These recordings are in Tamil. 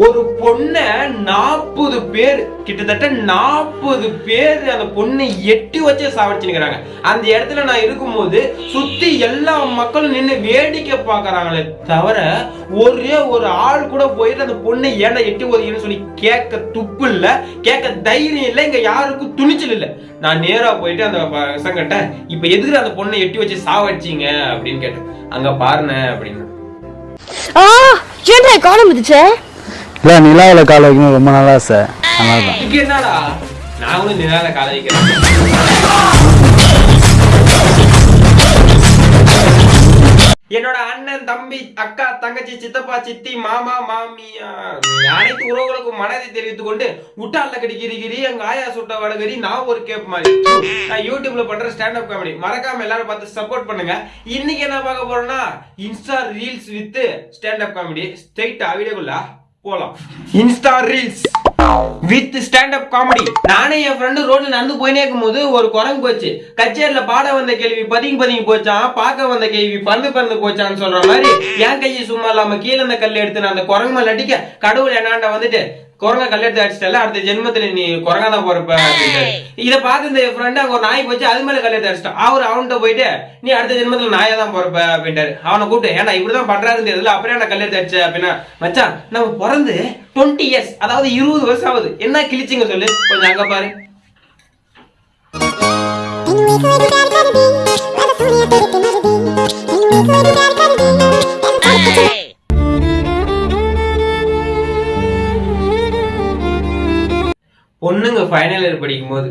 ஒரு பொண்ணை நாற்பது பேர் கிட்டத்தட்ட நாற்பது பேர் அந்த பொண்ணை எட்டி வச்சு சாவடிச்சுக்கிறாங்க அந்த இடத்துல நான் இருக்கும்போது சுத்தி எல்லா மக்களும் நின்று வேடிக்கை பார்க்கறாங்களே தவிர ஒரே ஒரு ஆள் கூட போயிட்டு அந்த பொண்ணை ஏன்டா எட்டி ஒதுக்கின்னு சொல்லி கேட்க துப்பு இல்லை கேட்க தைரியம் இல்லை இங்கே யாருக்கும் துணிச்சல் இல்லை. நான் நேராக போயிட்டு அந்த பசங்கிட்ட இப்போ எதுக்கு அந்த பொண்ணை எட்டி வச்சு சாவடிச்சீங்க அப்படின்னு கேட்டேன். அங்கே பாருன அப்படின்னு. ஆ ஏன்டா காண முடிச்சே இல்லை நிலாவில் கால வைக்கணும் ரொம்ப நல்லா ஆசை. நல்லா என்னடா? நான் கால வைக்கிறேன். என்னோட அண்ணன் தம்பி அக்கா தங்கச்சி சித்தப்பா சித்தி மாமா மாமியா அனைத்து உறவுகளுக்கும் மனதை தெரிவித்துக் கொண்டு உட்டால கடிக்கிறிகிரி எங்க ஆயா சுட்ட வடகரி நான் ஒரு கேப் மாதிரி. நான் யூடியூப்ல பண்ற ஸ்டாண்ட் அப் காமெடி மறக்காம எல்லாரும் பார்த்து சப்போர்ட் பண்ணுங்க. இன்னைக்கு என்ன பார்க்க போறோம்னா insta reels with stand up comedy straight வீடியோக்குள்ள போலாம். Insta reels. With stand up comedy நானே என் ஃப்ரெண்டு ரோட்ல நடந்து போயினே இருக்கும்போது ஒரு குரங்கு போச்சு. கச்சேரியில பாட வந்த கேள்வி பதுங்கி பதுங்கி போச்சான் பார்க்க வந்த கேள்வி பந்து பறந்து போச்சான்னு சொல்ற மாதிரி என் கையை சும்மா இல்லாம கீழே அந்த கல் எடுத்து நான் அந்த குரங்கு மேல அடிக்க கடவுள் என்னாண்ட வந்துட்டு குரங்க கல் எடுத்து அடிச்சிட்டல அடுத்த ஜென்மத்துல நீ குரங்கா தான் போறப்ப அப்படின்ட்டாரு. இத பார்த்து இந்த ஃப்ரெண்ட் அங்க ஒரு நாய் போச்சு அது மேல கல் எடுத்து அடிச்சிட்டான் அவர் அவன்கிட்ட போயிட்டு நீ அடுத்த ஜென்மத்துல நாயா தான் போறப்ப அப்படின்ட்டாரு. அவனை கூப்பிட்டு ஏன்னா இப்படிதான் பண்றாருன்னு தெரியல அப்புறம் என்ன கல் எடுத்து அடிச்ச அப்படின்னா மச்சான் நம்ம பிறந்து டுவெண்ட்டி இயர்ஸ் அதாவது இருபது வருஷம் ஆகுது என்ன கிழிச்சிங்க சொல்லு? கொஞ்சம் அங்க பாரு. பொண்ணுங்க ஃபைனல் இயர் படிக்கும் போது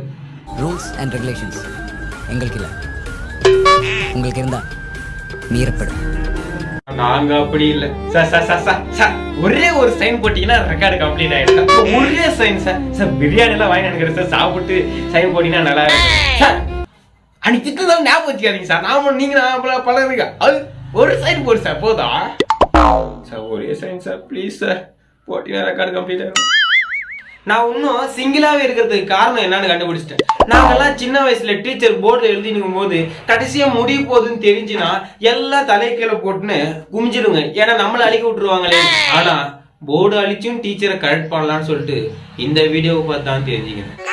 ரூல்ஸ் அண்ட் ரெகுலேஷன்ஸ் எங்களுக்கு இல்லை உங்களுக்கு இருந்தா மீறப்படும். நாங்க அப்படி இல்ல. ஒரே ஒரு சைன் போட்டீங்கன்னா ரெக்கார்டு கம்ப்ளீட் ஆயிடும். ஒரே சைன் சார். சார் பிரியாணி எல்லாம் வாங்கி நினைக்கிறேன் சார். சாப்பிட்டு சைன் போட்டீங்கன்னா நல்லா இருக்கும். சார் அன்னைக்கு திட்டு தான் ஞாபகம் வச்சுக்காதீங்க சார். நாம நீங்க நான் பல பழகுங்க அது ஒரு சைன் போடு சார். போதா? சார் ஒரே சைன் சார். Please sir. போட்டீங்கன்னா ரெக்கார்டு கம்ப்ளீட் ஆயிடும். நான் இன்னும் சிங்கிளாவே இருக்கிறதுக்கு காரணம் என்னன்னு கண்டுபிடிச்சிட்டேன். நாங்கெல்லாம் சின்ன வயசுல டீச்சர் போர்டில் எழுதினுக்கும் போது கடைசியா முடிய போகுதுன்னு தெரிஞ்சுன்னா எல்லாம் தலைக்கீழே போட்டுன்னு குமிஞ்சிடுங்க. ஏன்னா நம்மளை அழிக்க விட்டுருவாங்களே. ஆனா போர்டு அழிச்சும் டீச்சரை கரெக்ட் பண்ணலாம்னு சொல்லிட்டு இந்த வீடியோவை பார்த்து தான் தெரிஞ்சுக்கிறேன்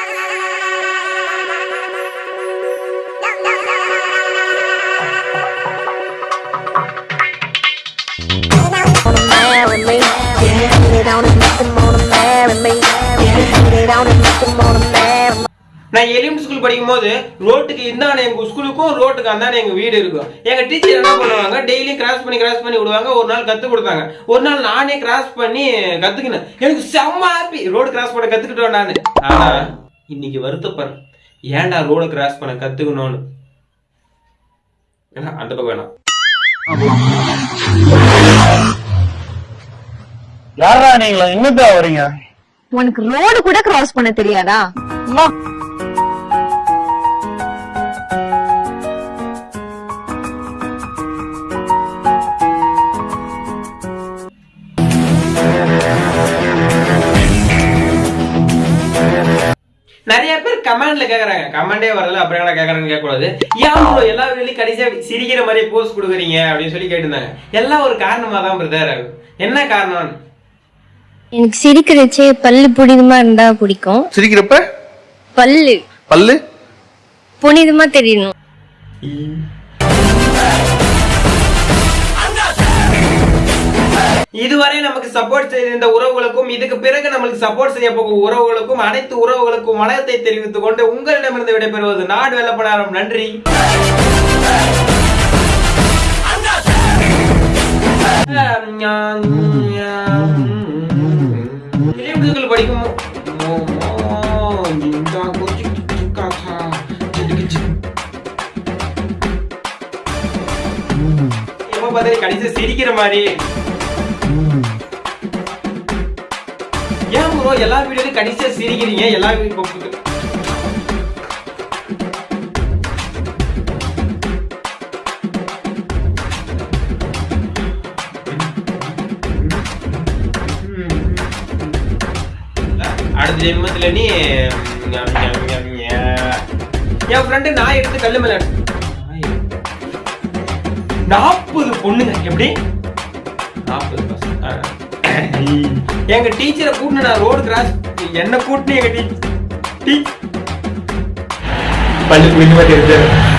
நான் எலிமெண்ட் ஸ்கூல் படிக்கும் போது ரோட்டுக்கு இந்தாண்ட எங்க ஸ்கூலுக்கும் ரோட்டுக்கு அந்தாண்ட எங்க வீடு இருக்கும். எங்க டீச்சர் என்ன பண்ணுவாங்க? டெய்லியும் கிராஸ் பண்ணி கிராஸ் பண்ணி விடுவாங்க. ஒரு நாள் கத்து கொடுத்தாங்க. ஒரு நாள் நானே கிராஸ் பண்ணி கத்துக்கினேன். எனக்கு செம்ம ஹாப்பி ரோடு கிராஸ் பண்ண கத்துக்கிட்டோம் நானு. ஆனா இன்னைக்கு வருத்தப்படுறேன். ஏன்டா ரோடு கிராஸ் பண்ண கத்துக்கணும்னு? ஏன்னா, அந்த பக்கம் வேணாம். யாரா நீங்களா? எங்கப்பா வரீங்க உனக்கு ரோடு கூட கிராஸ் பண்ண தெரியாதா? நிறைய பேர் கமெண்ட்ல கேக்குறாங்க. கமெண்டே வரல அப்புறம் என்ன கேக்குறாங்கன்னு கேட்கக்கூடாது. ஏன் எல்லா வீட்லயும் கடைசியா சிரிக்கிற மாதிரி போஸ்ட் கொடுக்குறீங்க அப்படின்னு சொல்லி கேட்டிருந்தாங்க. எல்லாம் ஒரு காரணமா தான் பிரதர் என்ன காரணம்? எனக்கு சிரிக்கிறச்சே பல்லு புனிதமா இருந்தா பிடிக்கும். சிரிக்கிறப்ப? பல்லு. பல்லு? புனிதமா தெரியணும். இதுவரை நமக்கு சப்போர்ட் செய்திருந்த இந்த உறவுகளுக்கும் இதுக்கு பிறகு நம்மளுக்கு சப்போர்ட் செய்ய போகும் உறவுகளுக்கும் அனைத்து உறவுகளுக்கும் வணக்கத்தை தெரிவித்துக் கொண்டு உங்களிடமிருந்து விடைபெறுவது நாடு வெள்ளப்படாரம் நன்றி படிக்கும் கடைசி சிரிக்கிற மாதிரி ஏன் ப்ரோ எல்லா வீடியோலையும் கடைசியா சிரிக்கிறீங்க. எல்லா வீடியோ அடுத்த ஜென்மத்துல நீ என் ஃப்ரெண்டு நான் எடுத்து கல்லு மேல நாற்பது பொண்ணுங்க. எப்படி? நாற்பது பசங்க. எங்க டீச்சரை கூட்டின நான் ரோடு கிராஸ் என்ன கூட்டினு எங்க டீச்சர் பள்ளி புரிஞ்சு மாதிரி